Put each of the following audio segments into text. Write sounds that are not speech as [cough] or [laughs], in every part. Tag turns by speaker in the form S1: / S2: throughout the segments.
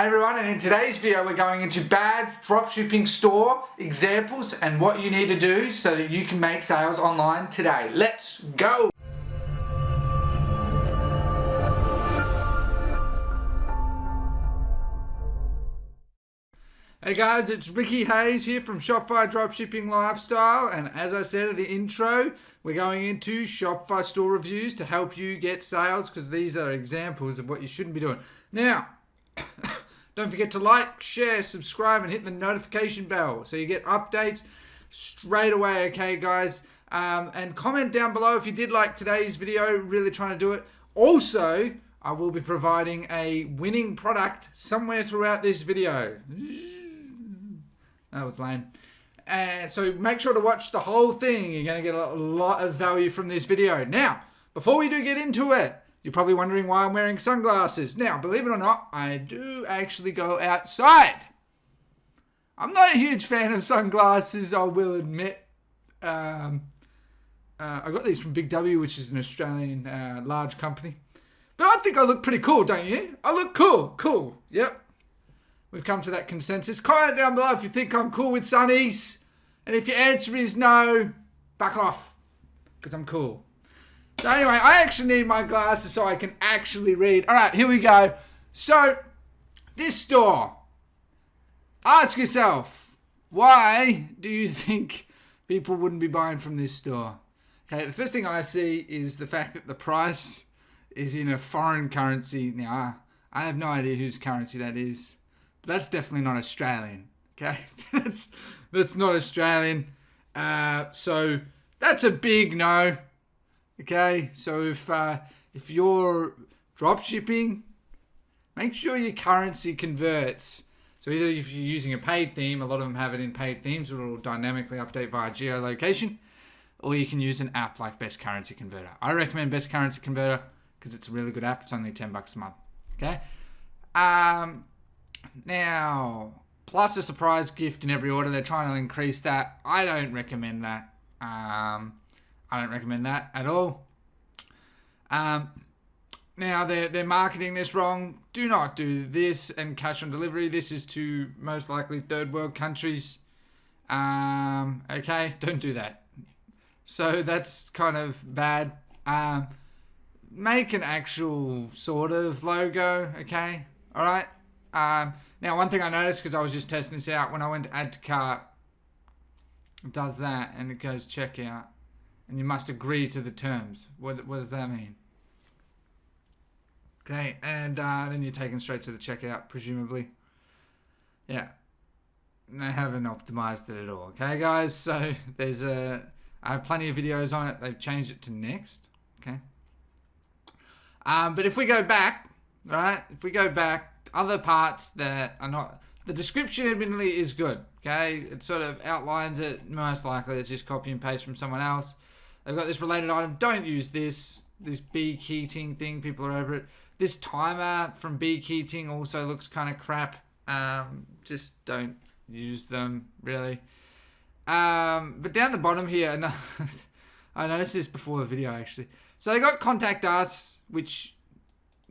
S1: Hey everyone, and in today's video we're going into bad dropshipping store examples and what you need to do so that you can make sales online today. Let's go! Hey guys, it's Ricky Hayes here from Shopify Dropshipping Lifestyle and as I said at the intro, we're going into Shopify store reviews to help you get sales because these are examples of what you shouldn't be doing. Now, Don't forget to like, share, subscribe, and hit the notification bell so you get updates straight away, okay, guys? Um, and comment down below if you did like today's video, really trying to do it. Also, I will be providing a winning product somewhere throughout this video. That was lame. And so make sure to watch the whole thing. You're going to get a lot of value from this video. Now, before we do get into it, you're probably wondering why I'm wearing sunglasses. Now, believe it or not, I do actually go outside. I'm not a huge fan of sunglasses, I will admit. Um, uh, I got these from Big W, which is an Australian uh, large company. But I think I look pretty cool, don't you? I look cool. Cool. Yep. We've come to that consensus. Comment down below if you think I'm cool with sunnies. And if your answer is no, back off. Because I'm cool. So anyway, I actually need my glasses so I can actually read. All right, here we go. So, this store. Ask yourself, why do you think people wouldn't be buying from this store? Okay, the first thing I see is the fact that the price is in a foreign currency. Now, I have no idea whose currency that is. But that's definitely not Australian. Okay, [laughs] that's that's not Australian. Uh, so that's a big no. Okay, so if uh, if you're drop shipping, make sure your currency converts. So either if you're using a paid theme, a lot of them have it in paid themes, it will dynamically update via geolocation, or you can use an app like Best Currency Converter. I recommend Best Currency Converter because it's a really good app. It's only 10 bucks a month. Okay. Um, now, plus a surprise gift in every order. They're trying to increase that. I don't recommend that. Um, I don't recommend that at all. Um, now they're they're marketing this wrong. Do not do this and cash on delivery. This is to most likely third world countries. Um, okay, [laughs] don't do that. So that's kind of bad. Um, make an actual sort of logo. Okay, all right. Um, now one thing I noticed because I was just testing this out when I went to add to cart, does that and it goes checkout and you must agree to the terms. What, what does that mean? Okay, and uh, then you're taken straight to the checkout, presumably. Yeah, they haven't optimized it at all. Okay, guys, so [laughs] there's a. I have plenty of videos on it. They've changed it to next. Okay. Um, but if we go back, right? If we go back, other parts that are not the description, admittedly, is good. Okay, it sort of outlines it. Most likely, it's just copy and paste from someone else. They've got this related item. Don't use this. This beekeeping thing. People are over it. This timer from beekeeping also looks kind of crap. Um, just don't use them, really. Um, but down the bottom here, [laughs] I noticed this before the video, actually. So they got contact us, which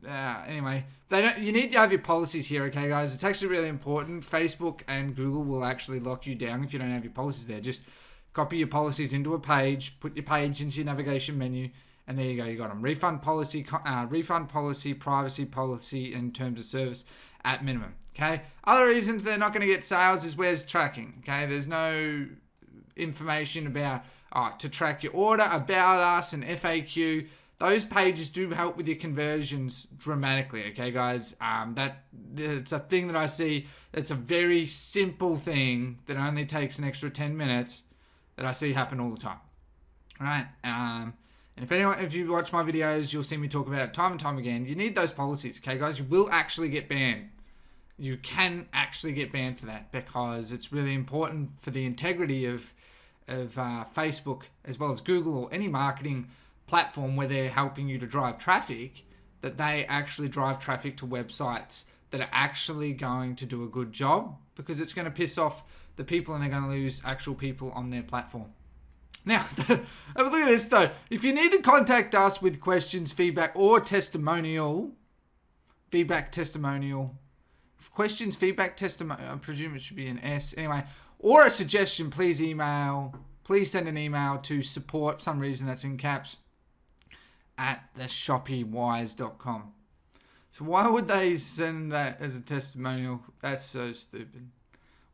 S1: uh, anyway, they don't. You need to have your policies here, okay, guys? It's actually really important. Facebook and Google will actually lock you down if you don't have your policies there. Just copy your policies into a page, put your page into your navigation menu, and there you go. You got them. Refund policy, uh, refund policy, privacy policy, and terms of service at minimum. Okay. Other reasons they're not going to get sales is where's tracking. Okay. There's no information about uh, to track your order, about us, and FAQ. Those pages do help with your conversions dramatically. Okay, guys. Um, that it's a thing that I see. It's a very simple thing that only takes an extra 10 minutes that I see happen all the time. Right? Um, and if anyone, if you watch my videos, you'll see me talk about it time and time again. You need those policies, okay, guys? You will actually get banned. You can actually get banned for that because it's really important for the integrity of of uh, Facebook as well as Google or any marketing platform where they're helping you to drive traffic that they actually drive traffic to websites that are actually going to do a good job because it's going to piss off the people and they're going to lose actual people on their platform. Now, [laughs] look at this though. If you need to contact us with questions, feedback, or testimonial, feedback, testimonial, questions, feedback, testimonial, I presume it should be an S. Anyway, or a suggestion, please email. Please send an email to support. Some reason that's in caps at theshoppywise.com. So why would they send that as a testimonial? That's so stupid.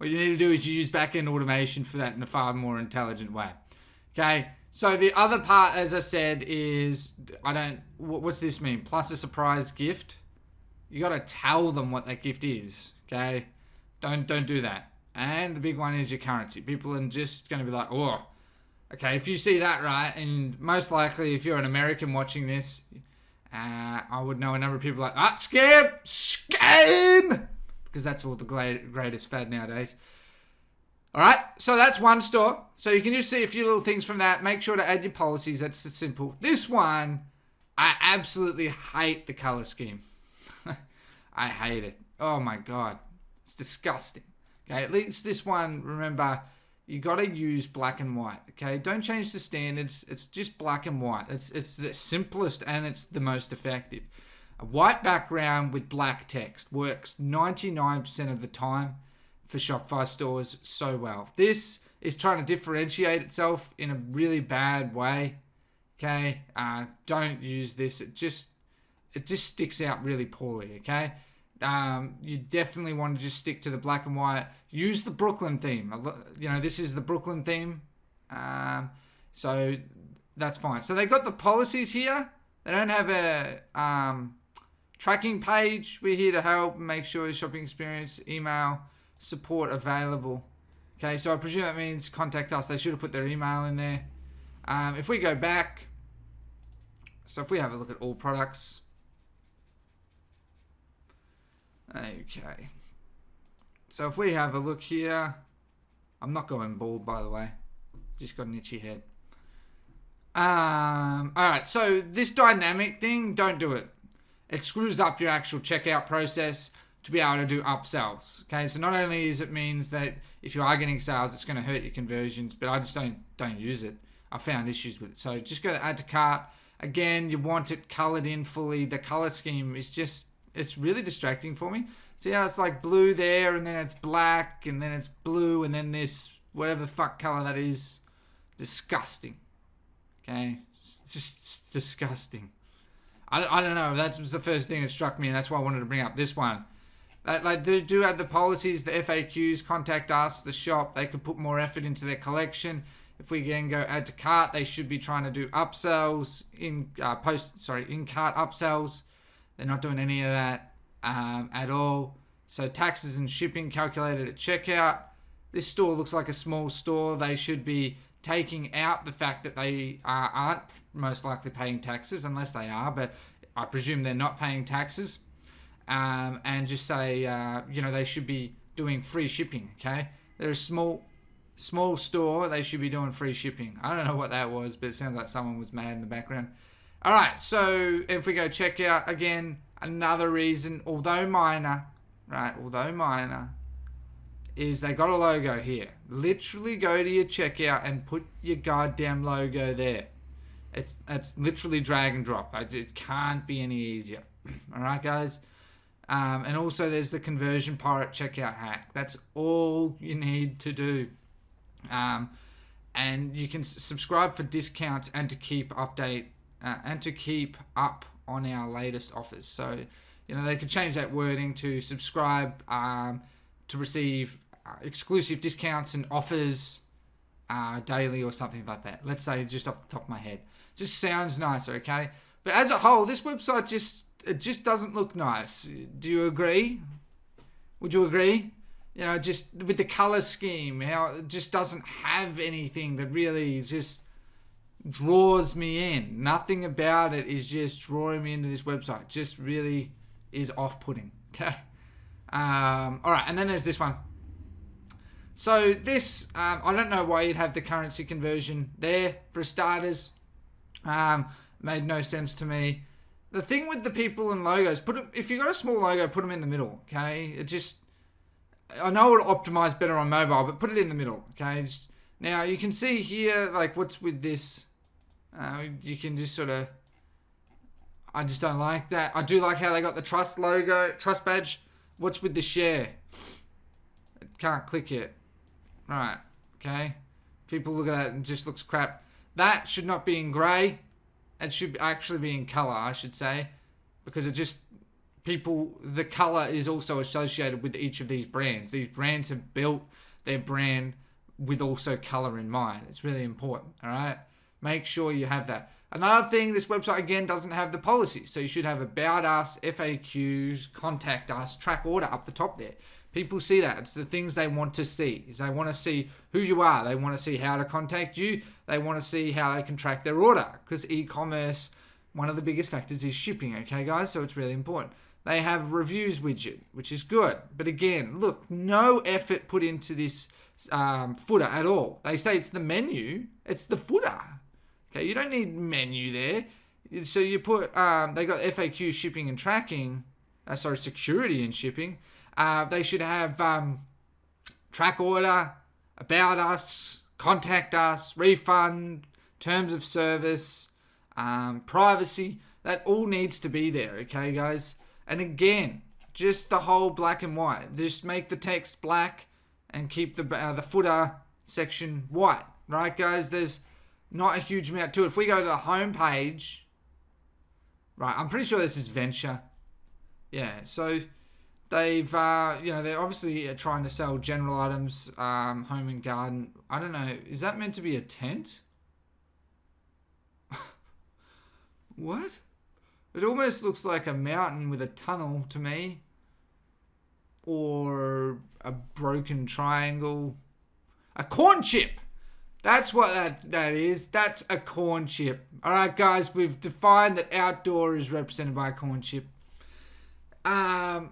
S1: What you need to do is you use backend automation for that in a far more intelligent way. Okay. So the other part, as I said, is I don't. What's this mean? Plus a surprise gift. You got to tell them what that gift is. Okay. Don't don't do that. And the big one is your currency. People are just going to be like, oh, okay. If you see that right, and most likely if you're an American watching this, uh, I would know a number of people like, ah, scam, scam, because that's all the greatest fad nowadays. All right, so that's one store. So you can just see a few little things from that. Make sure to add your policies. That's simple. This one, I absolutely hate the color scheme. [laughs] I hate it. Oh my god, it's disgusting. Okay, at least this one, remember, you got to use black and white. Okay, don't change the standards. It's just black and white. It's it's the simplest and it's the most effective. A white background with black text works 99% of the time for Shopify stores so well. This is trying to differentiate itself in a really bad way. Okay, uh, don't use this. It just it just sticks out really poorly. Okay, um, you definitely want to just stick to the black and white. Use the Brooklyn theme. You know this is the Brooklyn theme, um, so that's fine. So they got the policies here. They don't have a um, tracking page. We're here to help make sure your shopping experience email support available. Okay, so I presume that means contact us. They should have put their email in there. Um, if we go back, so if we have a look at all products. Okay. So if we have a look here, I'm not going bald by the way. Just got an itchy head. Um, all right, so this dynamic thing, don't do it. It screws up your actual checkout process to be able to do upsells. Okay, so not only is it means that if you are getting sales, it's going to hurt your conversions, but I just don't don't use it. I found issues with it. So just go to add to cart. Again, you want it colored in fully. The color scheme is just it's really distracting for me. See how it's like blue there, and then it's black, and then it's blue, and then this whatever the fuck color that is. Disgusting. Okay, it's just it's disgusting. I, I don't know. That was the first thing that struck me, and that's why I wanted to bring up this one like they do have the policies, the FAQs. Contact us, the shop. They could put more effort into their collection. If we again go add to cart, they should be trying to do upsells in uh, post. Sorry, in cart upsells. They're not doing any of that um, at all. So taxes and shipping calculated at checkout. This store looks like a small store. They should be taking out the fact that they aren't most likely paying taxes, unless they are. But I presume they're not paying taxes um, and just say, uh, you know, they should be doing free shipping. Okay, they're a small, small store. They should be doing free shipping. I don't know what that was, but it sounds like someone was mad in the background. All right, so if we go check out again, another reason, although minor, right, although minor, is they got a logo here. Literally go to your checkout and put your goddamn logo there. It's it's literally drag and drop. It can't be any easier. [clears throat] All right, guys. Um, and also there's the conversion pirate checkout hack. That's all you need to do. Um, and you can subscribe for discounts and to keep update uh, and to keep up on our latest offers. So, you know, they could change that wording to subscribe um, to receive uh, exclusive discounts and offers uh, daily or something like that. Let's say just off the top of my head. Just sounds nicer, okay? But as a whole, this website just it just doesn't look nice. Do you agree? Would you agree? You know, just with the color scheme, how it just doesn't have anything that really just draws me in. Nothing about it is just drawing me into this website. Just really is off-putting. [laughs] Okay. Um, all right, and then there's this one. So this, um, I don't know why you'd have the currency conversion there for starters. Um, made no sense to me the thing with the people and logos, put if you got a small logo, put them in the middle. Okay, it just I know it'll optimize better on mobile, but put it in the middle. Okay, just, now you can see here like what's with this. Uh, you can just sort of. I just don't like that. I do like how they got the trust logo, trust badge What's with the share? Can't click it. Right. Okay. People look at that and just looks crap. That should not be in grey. It should actually be in colour, I should say. Because it just... People... The colour is also associated with each of these brands. These brands have built their brand with also colour in mind. It's really important, alright? Make sure you have that. Another thing, this website again doesn't have the policies. So you should have about us, FAQs, contact us, track order up the top there. People see that. It's the things they want to see. Is they want to see who you are. They want to see how to contact you. They want to see how they can track their order. Because e-commerce, one of the biggest factors is shipping. Okay, guys? So it's really important. They have reviews widget, which is good. But again, look, no effort put into this um, footer at all. They say it's the menu. It's the footer. Okay, you don't need menu there. So you put, um, they got FAQ shipping and tracking. Uh, sorry, security and shipping. Uh, they should have um, track order, about us, contact us, refund, terms of service, um, privacy. That all needs to be there, okay, guys? And again, just the whole black and white. Just make the text black and keep the uh, the footer section white, right, guys? There's not a huge amount to it. If we go to the home page, right, I'm pretty sure this is Venture. Yeah, so They've, uh, you know, they're obviously uh, trying to sell general items, um, home and garden. I don't know. Is that meant to be a tent? [laughs] what? It almost looks like a mountain with a tunnel to me. Or a broken triangle. A corn chip! That's what that, that is. That's a corn chip. Alright, guys, we've defined that outdoor is represented by a corn chip. Um,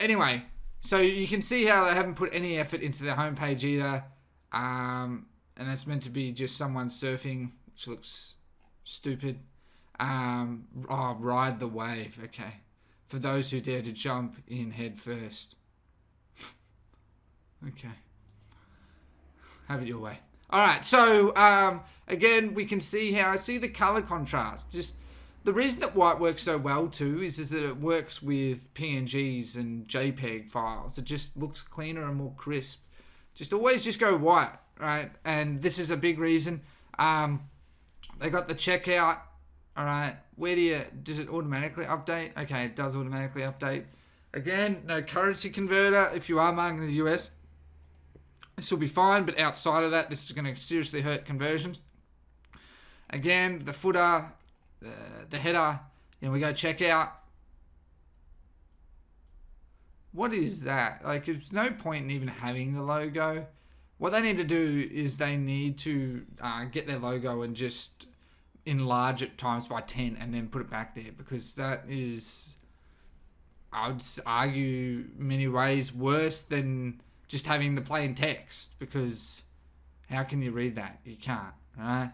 S1: anyway, so you can see how they haven't put any effort into their homepage either. Um, and it's meant to be just someone surfing, which looks stupid. Um, oh, ride the wave. Okay. For those who dare to jump in head first. [laughs] okay. Have it your way. All right. So, um, again, we can see how I see the color contrast. Just the reason that white works so well too is, is that it works with PNGs and JPEG files. It just looks cleaner and more crisp. Just always just go white, right? And this is a big reason. Um, they got the checkout. All right, where do you does it automatically update? Okay, it does automatically update. Again, no currency converter if you are marketing in the US. This will be fine, but outside of that, this is going to seriously hurt conversions. Again, the footer, the, the header. Know, we go check out. What is that? Like, there's no point in even having the logo. What they need to do is they need to uh, get their logo and just enlarge it times by 10 and then put it back there because that is, I would argue, many ways worse than just having the plain text because how can you read that? You can't, right?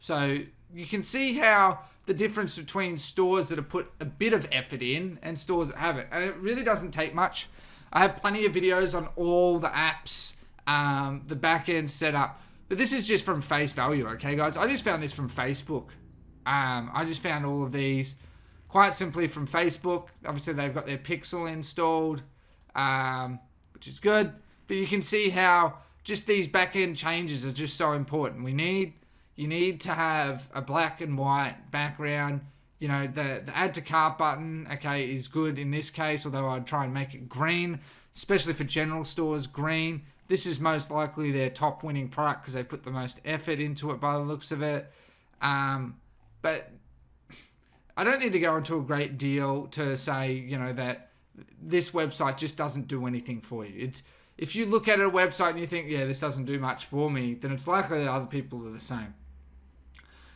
S1: So you can see how the difference between stores that have put a bit of effort in and stores that haven't. And it really doesn't take much. I have plenty of videos on all the apps, um, the back end setup. But this is just from face value, okay, guys? I just found this from Facebook. Um, I just found all of these quite simply from Facebook. Obviously, they've got their Pixel installed, um, which is good. But you can see how just these back end changes are just so important. We need you need to have a black and white background. You know, the, the add to cart button, okay, is good in this case, although I'd try and make it green, especially for general stores, green. This is most likely their top winning product because they put the most effort into it by the looks of it. Um, but I don't need to go into a great deal to say, you know, that this website just doesn't do anything for you. It's if you look at a website and you think, yeah, this doesn't do much for me, then it's likely that other people are the same.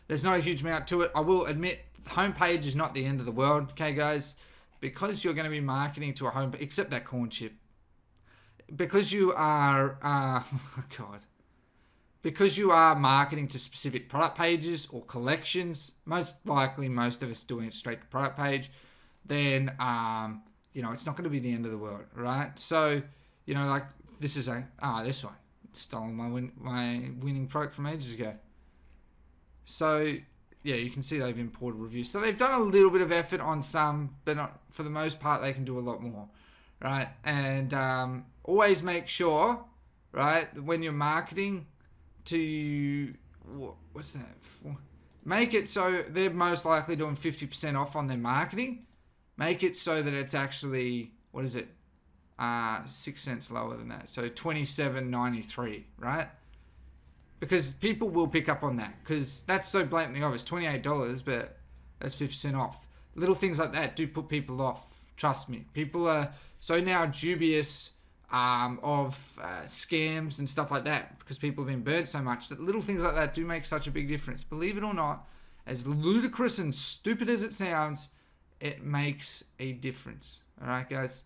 S1: There's not a huge amount to it. I will admit, homepage is not the end of the world, okay, guys? Because you're going to be marketing to a home, except that corn chip. Because you are, uh, [laughs] oh God. Because you are marketing to specific product pages or collections, most likely most of us doing it straight to product page, then, um, you know, it's not going to be the end of the world, right? So, you know, like, this is a, ah, this one. Stolen my, win, my winning product from ages ago. So yeah, you can see they've imported reviews. So they've done a little bit of effort on some, but not for the most part. They can do a lot more, right? And um, always make sure, right, when you're marketing, to what, what's that? For? Make it so they're most likely doing fifty percent off on their marketing. Make it so that it's actually what is it? Uh, six cents lower than that. So twenty seven ninety three, right? because people will pick up on that because that's so blatantly obvious. Twenty eight dollars, but that's fifty percent off. Little things like that do put people off. Trust me, people are so now dubious um, of uh, scams and stuff like that because people have been burnt so much that little things like that do make such a big difference. Believe it or not, as ludicrous and stupid as it sounds, it makes a difference. All right, guys.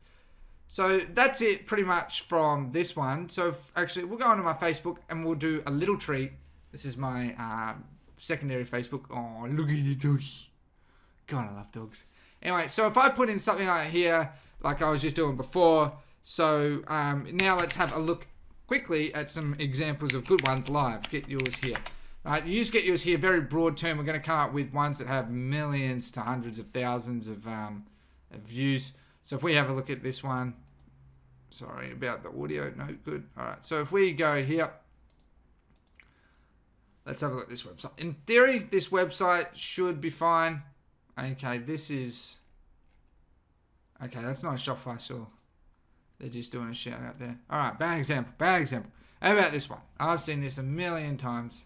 S1: So that's it pretty much from this one. So actually, we'll go onto my Facebook and we'll do a little treat. This is my uh, secondary Facebook. Oh, look at the doggy. God, I love dogs. Anyway, so if I put in something like here, like I was just doing before, so um, now let's have a look quickly at some examples of good ones live. Get yours here. All right, you just get yours here, very broad term. We're going to come up with ones that have millions to hundreds of thousands of, um, of views. So if we have a look at this one, sorry about the audio, no good. All right, so if we go here, let's have a look at this website. In theory, this website should be fine. Okay, this is, okay, that's not a Shopify store. They're just doing a shout out there. All right, bad example, bad example. How about this one? I've seen this a million times.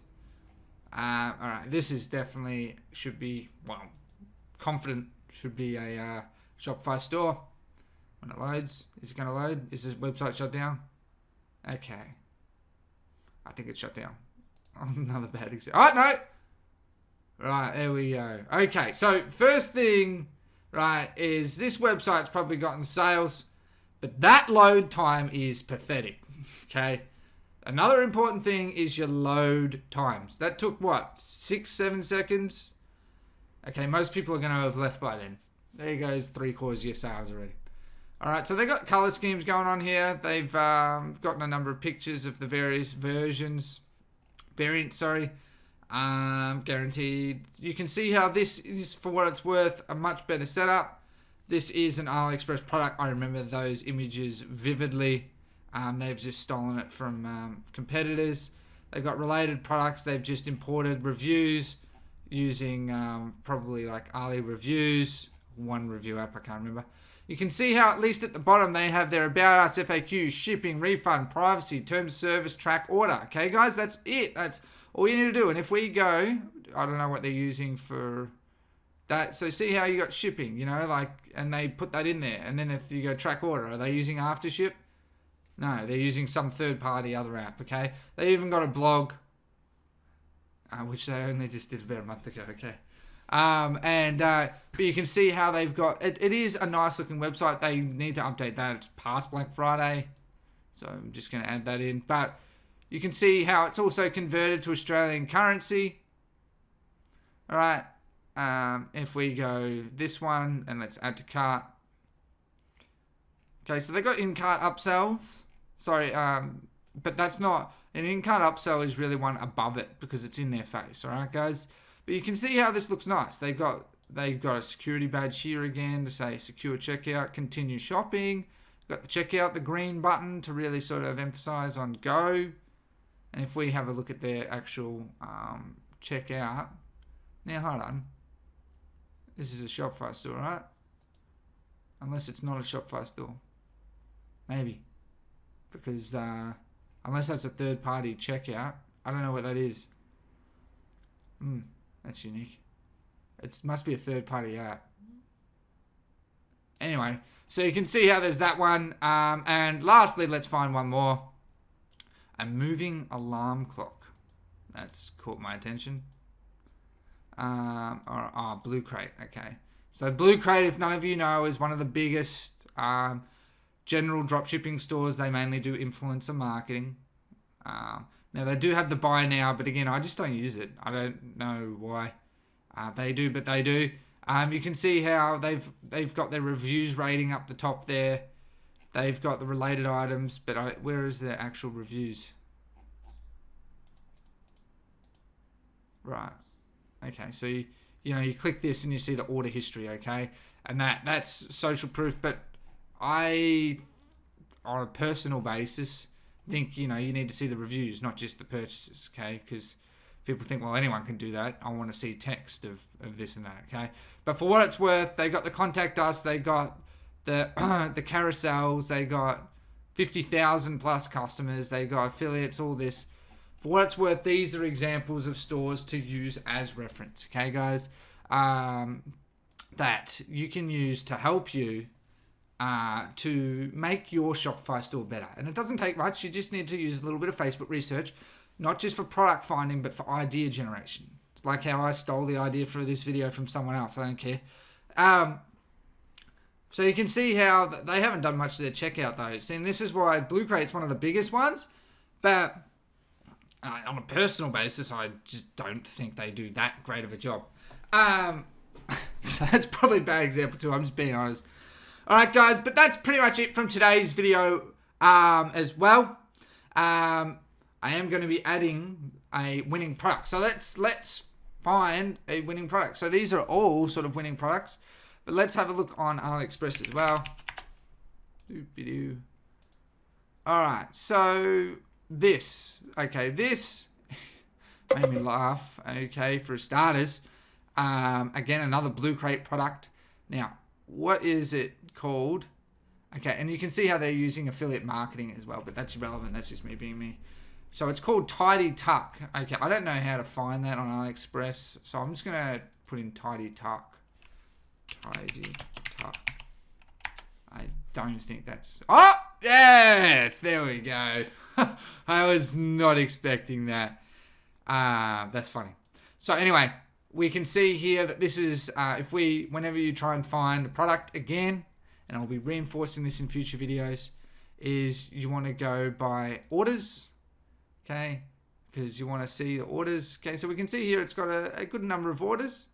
S1: Uh, all right, this is definitely should be, well, confident should be a uh, Shopify store. When it loads, is it going to load? Is this website shut down? Okay. I think it's shut down. [laughs] Another bad example. Oh, no! Right, there we go. Okay, so first thing, right, is this website's probably gotten sales, but that load time is pathetic. [laughs] Okay. Another important thing is your load times. That took what? Six, seven seconds? Okay, most people are going to have left by then. There goes three quarters of your sales already. All right, so they've got color schemes going on here. They've um, gotten a number of pictures of the various versions, variants, sorry, um, guaranteed. You can see how this is, for what it's worth, a much better setup. This is an AliExpress product. I remember those images vividly. Um, they've just stolen it from um, competitors. They've got related products. They've just imported reviews using um, probably like Ali Reviews, one review app, I can't remember. You can see how at least at the bottom they have their About Us, FAQs, shipping, refund, privacy, terms service, track, order. Okay, guys, that's it. That's all you need to do. And if we go, I don't know what they're using for that. So see how you got shipping, you know, like, and they put that in there. And then if you go track order, are they using Aftership? No, they're using some third-party other app, okay? They even got a blog, uh, which they only just did about a month ago, okay? Um, and uh, but you can see how they've got it, it is a nice looking website. They need to update that. It's past Black Friday, so I'm just going to add that in. But you can see how it's also converted to Australian currency. All right. Um, if we go this one and let's add to cart. Okay, so they've got in-cart upsells. Sorry, um, but that's not an in-cart upsell is really one above it because it's in their face. All right, guys. But you can see how this looks nice. They've got they've got a security badge here again to say secure checkout, continue shopping. Got the checkout, the green button to really sort of emphasize on go. And if we have a look at their actual um, checkout, now hold on. This is a Shopify store, right? Unless it's not a Shopify store. Maybe. Because uh, unless that's a third party checkout, I don't know what that is. Hmm. That's unique. It must be a third party app. Anyway, so you can see how there's that one. Um, and lastly, let's find one more. A moving alarm clock. That's caught my attention. Um, or, oh, Blue Crate. Okay. So Blue Crate, if none of you know, is one of the biggest um, general dropshipping stores. They mainly do influencer marketing. Um, now they do have the buy now, but again, I just don't use it. I don't know why uh, they do, but they do. Um, you can see how they've they've got their reviews rating up the top there. They've got the related items, but I, where is their actual reviews? Right. Okay, so you, you know you click this and you see the order history. Okay, and that that's social proof. But I, on a personal basis, think you know you need to see the reviews, not just the purchases. Okay, because people think well anyone can do that. I want to see text of of this and that. Okay, but for what it's worth, they got the contact us. They got the [clears throat] the carousels. They got fifty thousand plus customers. They got affiliates. All this. For what it's worth, these are examples of stores to use as reference. Okay, guys, um, that you can use to help you uh, to make your Shopify store better. And it doesn't take much. You just need to use a little bit of Facebook research, not just for product finding, but for idea generation. It's like how I stole the idea for this video from someone else. I don't care. Um, so you can see how they haven't done much to their checkout though. See, and this is why Blue Crate's one of the biggest ones, but uh, on a personal basis, I just don't think they do that great of a job. Um, [laughs] so that's probably a bad example too. I'm just being honest. All right, guys, but that's pretty much it from today's video um, as well. Um, I am going to be adding a winning product. So let's let's find a winning product. So these are all sort of winning products, but let's have a look on AliExpress as well. All right, so this, okay, this [laughs] made me laugh. Okay, for starters, um, again another Blue Crate product. Now, what is it called? Okay, and you can see how they're using affiliate marketing as well, but that's irrelevant. That's just me being me. So it's called Tidy Tuck. Okay, I don't know how to find that on AliExpress, so I'm just gonna put in Tidy Tuck. Tidy Tuck. I don't think that's. Oh, yes, there we go. [laughs] I was not expecting that. Uh, that's funny. So anyway, we can see here that this is, uh, if we, whenever you try and find a product again, and I'll be reinforcing this in future videos, is you want to go by orders, okay? Because you want to see the orders. Okay, so we can see here it's got a, a good number of orders.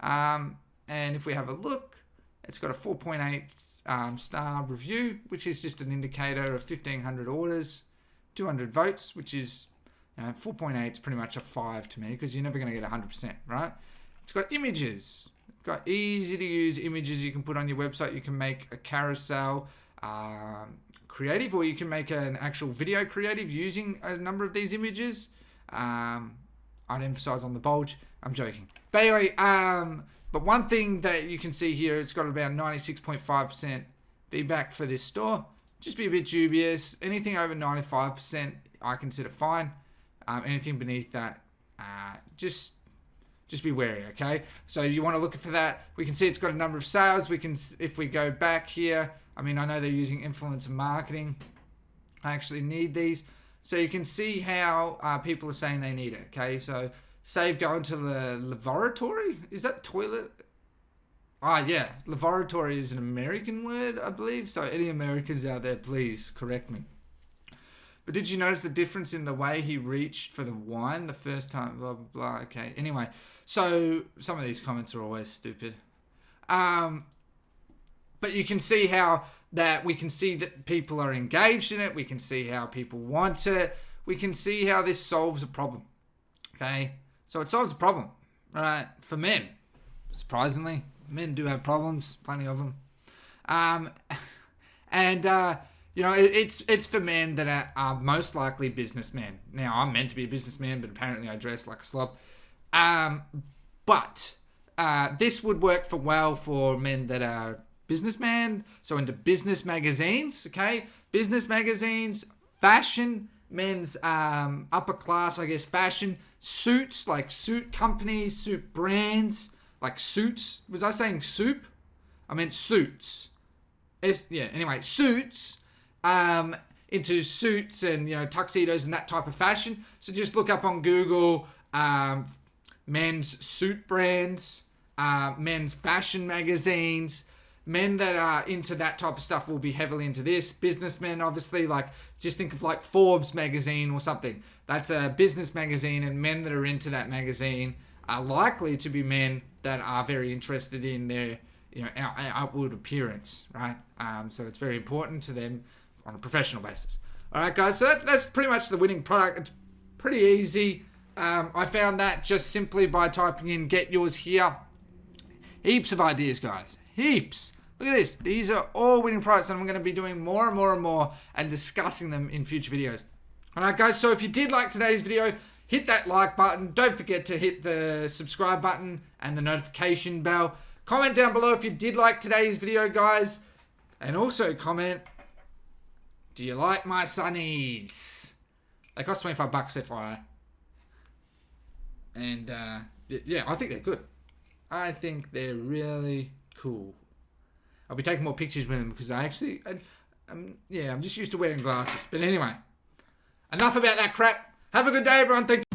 S1: Um, and if we have a look, it's got a 4.8 um, star review, which is just an indicator of 1,500 orders. 200 votes, which is you 4.8 is pretty much a 5 to me because you're never going to get 100%, right? It's got images. It's got easy to use images you can put on your website. You can make a carousel um, creative or you can make an actual video creative using a number of these images. Um, I'd emphasize on the bulge. I'm joking. But anyway, um, but one thing that you can see here, it's got about 96.5% feedback for this store just be a bit dubious. Anything over 95%, I consider fine. Um, anything beneath that, uh, just just be wary, okay? So you want to look for that. We can see it's got a number of sales. We can, if we go back here, I mean, I know they're using influencer marketing. I actually need these. So you can see how uh, people are saying they need it, okay? So save going to the laboratory. Is that toilet? Ah, yeah. Laboratory is an American word, I believe. So any Americans out there, please correct me. But did you notice the difference in the way he reached for the wine the first time? Blah, blah, blah. Okay. Anyway, so some of these comments are always stupid. Um, but you can see how that we can see that people are engaged in it. We can see how people want it. We can see how this solves a problem. Okay. So it solves a problem, right? For men, surprisingly men do have problems, plenty of them. Um, [laughs] and uh, you know, it, it's it's for men that are, are, most likely businessmen. Now, I'm meant to be a businessman, but apparently I dress like a slob. Um, but uh, this would work for well for men that are businessmen, so into business magazines. Okay, business magazines, fashion, men's um, upper class, I guess, fashion suits like suit companies, suit brands like suits. Was I saying soup? I meant suits. It's, yeah, anyway, suits um, into suits and, you know, tuxedos and that type of fashion. So just look up on Google um, men's suit brands, uh, men's fashion magazines. Men that are into that type of stuff will be heavily into this. Businessmen, obviously, like just think of like Forbes magazine or something. That's a business magazine, and men that are into that magazine are likely to be men that are very interested in their you know outward appearance, right? Um, so it's very important to them on a professional basis. All right, guys. So that's that's pretty much the winning product. It's pretty easy. Um, I found that just simply by typing in get yours here. Heaps of ideas, guys. Heaps. Look at this. These are all winning products, and I'm going to be doing more and more and more and discussing them in future videos. Alright, guys, so if you did like today's video, hit that like button. Don't forget to hit the subscribe button and the notification bell. Comment down below if you did like today's video, guys. And also comment, do you like my sunnies? They cost 25 bucks FYI. And, uh, yeah, I think they're good. I think they're really cool. I'll be taking more pictures with them because I actually, I, um, yeah, I'm just used to wearing glasses. But anyway, enough about that crap. Have a good day, everyone. Thank you.